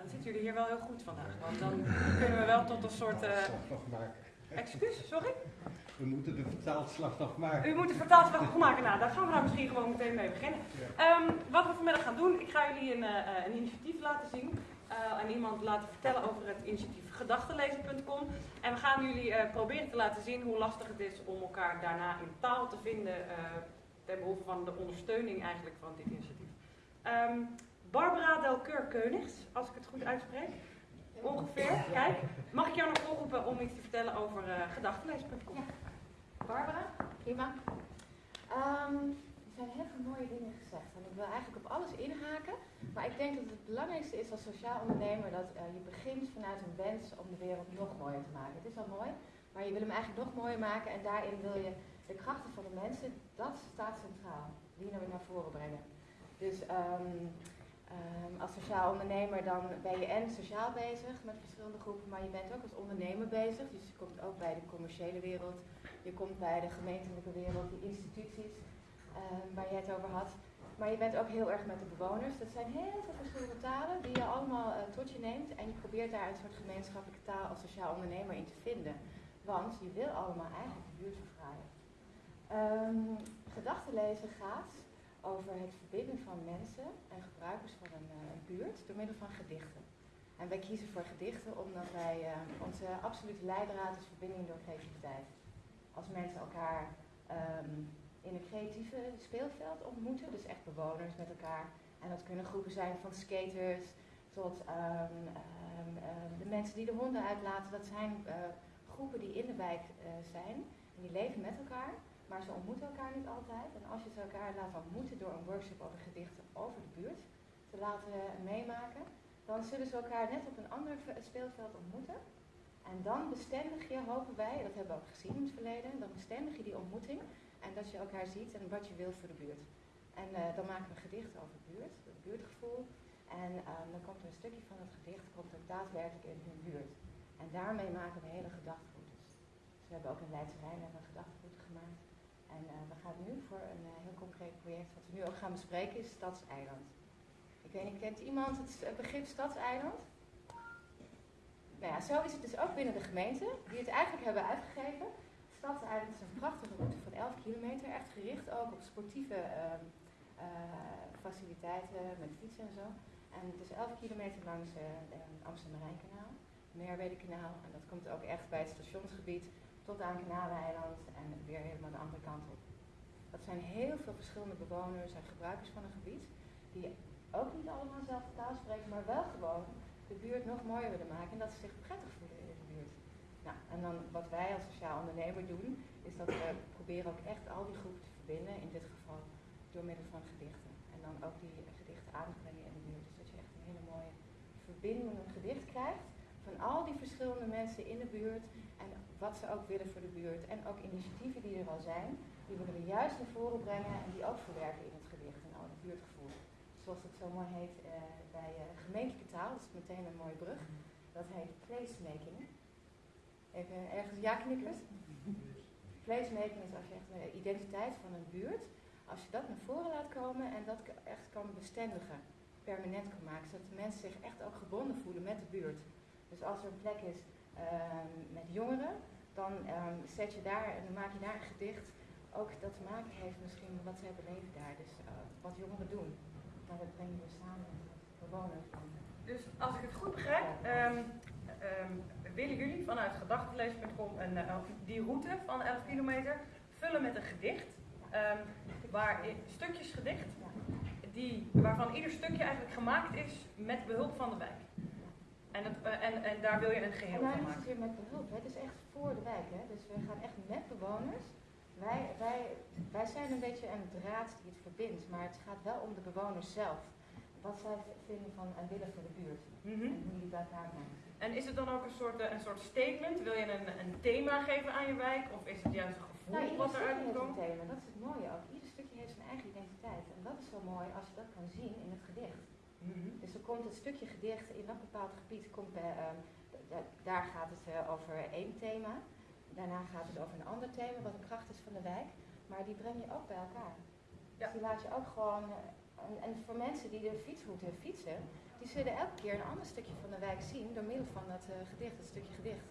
Dan zitten jullie hier wel heel goed vandaag, want dan kunnen we wel tot een soort... Uh... Excuus, sorry? We moeten de vertaalslag nog maken. U moet de vertaalslag nog maken. Nou, daar gaan we daar misschien gewoon meteen mee beginnen. Um, wat we vanmiddag gaan doen, ik ga jullie een, uh, een initiatief laten zien. Uh, en iemand laten vertellen over het initiatief gedachtenlezen.com. En we gaan jullie uh, proberen te laten zien hoe lastig het is om elkaar daarna in taal te vinden ten behoeve van de ondersteuning eigenlijk van dit initiatief. Um, Barbara Delkeur-Keunigs, als ik het goed uitspreek. Ongeveer. Kijk, mag ik jou nog oproepen om iets te vertellen over uh? Ja. Barbara, prima. Um, er zijn heel veel mooie dingen gezegd en ik wil eigenlijk op alles inhaken. Maar ik denk dat het belangrijkste is als sociaal ondernemer dat uh, je begint vanuit een wens om de wereld nog mooier te maken. Het is al mooi, maar je wil hem eigenlijk nog mooier maken en daarin wil je de krachten van de mensen, dat staat centraal. Die naar voren brengen. Dus um, um, als sociaal ondernemer dan ben je en sociaal bezig met verschillende groepen, maar je bent ook als ondernemer bezig. Dus je komt ook bij de commerciële wereld, je komt bij de gemeentelijke wereld, die instituties um, waar je het over had. Maar je bent ook heel erg met de bewoners. Dat zijn heel veel verschillende talen die je allemaal uh, tot je neemt. En je probeert daar een soort gemeenschappelijke taal als sociaal ondernemer in te vinden. Want je wil allemaal eigenlijk de buurt verfraaien. Um, gedachten lezen gaat over het verbinden van mensen en gebruikers van een, uh, buurt door middel van gedichten. En wij kiezen voor gedichten omdat wij uh, onze absolute leidraad is verbinding door creativiteit. Als mensen elkaar um, in een creatieve speelveld ontmoeten, dus echt bewoners met elkaar. En dat kunnen groepen zijn van skaters tot um, um, de mensen die de honden uitlaten. Dat zijn uh, groepen die in de wijk zijn en die leven met elkaar. Maar ze ontmoeten elkaar niet altijd. En als je ze elkaar laat ontmoeten door een workshop over gedichten over de buurt te laten meemaken, dan zullen ze elkaar net op een ander speelveld ontmoeten. En dan bestendig je, hopen wij, dat hebben we ook gezien in het verleden, dan bestendig je die ontmoeting en dat je elkaar ziet en wat je wilt voor de buurt. En uh, dan maken we een gedicht over de buurt, het buurtgevoel. En um, dan komt er een stukje van het gedicht komt er daadwerkelijk in hun buurt. En daarmee maken we hele gedachteroutes. Dus we hebben ook in Leidse een gedachteroute gemaakt. Uh, een uh, heel concreet project, wat we nu ook gaan bespreken, is Stadseiland. Ik weet niet, kent iemand het begrip Stadseiland? Nou ja, zo is het dus ook binnen de gemeente, die het eigenlijk hebben uitgegeven. Stadseiland is een prachtige route van 11 kilometer, echt gericht ook op sportieve uh, faciliteiten met fietsen en zo. En het is 11 kilometer langs het Amsterdam-Rijnkanaal, Merwede-kanaal. En dat komt ook echt bij het stationsgebied tot aan Kanaleiland en weer helemaal de andere kant op. Dat zijn heel veel verschillende bewoners en gebruikers van een gebied, die ook niet allemaal dezelfde taal spreken, maar wel gewoon de buurt nog mooier willen maken en dat ze zich prettig voelen in de buurt. Nou, en dan wat wij als sociaal ondernemer doen, is dat we proberen ook echt al die groepen te verbinden, in dit geval door middel van gedichten. En dan ook die gedichten aan te brengen in de buurt. Dus dat je echt een hele mooie verbinding, een gedicht krijgt van al die verschillende mensen in de buurt en wat ze ook willen voor de buurt. En ook initiatieven die er al zijn, die we juist naar voren brengen en die ook verwerken in het gedicht en al het buurtgevoel. Zoals het zo mooi heet uh, bij uh, gemeentelijke taal, dat is meteen een mooie brug. Dat heet placemaking. Even ergens ja knikken. Placemaking is als je echt de identiteit van een buurt, als je dat naar voren laat komen en dat echt kan bestendigen, permanent kan maken, zodat de mensen zich echt ook gebonden voelen met de buurt. Dus als er een plek is uh, met jongeren, dan um, zet je daar en dan maak je daar een gedicht ook dat te maken heeft misschien met wat zij beleven daar. Dus uh, wat jongeren doen. Maar dat brengen we samen met bewoners. Dus als ik het goed begrijp, um, um, willen jullie vanuit gedachtenlezen.com uh, die route van 11 kilometer vullen met een gedicht. waar stukjes gedicht, die, waarvan ieder stukje eigenlijk gemaakt is met behulp van de wijk. En, het, uh, en, en daar wil je een geheel van maken? Het is met behulp, het is echt voor de wijk. Hè? Dus we gaan echt met bewoners. Wij, wij, wij zijn een beetje een draad die het verbindt, maar het gaat wel om de bewoners zelf. Wat zij vinden van en willen voor de buurt. Mm -hmm. En hoe jullie dat maken. En is het dan ook een soort, uh, een soort statement? Wil je een, een thema geven aan je wijk? Of is het juist een gevoel nou, wat eruit komt? komt? Een thema, dat is het mooie ook. Ieder stukje heeft zijn eigen identiteit. En dat is zo mooi als je dat kan zien in het gedicht. Mm -hmm. Dus er komt het stukje gedicht in dat bepaald gebied, komt bij, um, daar gaat het uh, over één thema. Daarna gaat het over een ander thema, wat de kracht is van de wijk. Maar die breng je ook bij elkaar. Ja. Dus die laat je ook gewoon uh, en, en voor mensen die de fietsroute fietsen, die zullen elke keer een ander stukje van de wijk zien door middel van dat eh, gedicht, het stukje gedicht.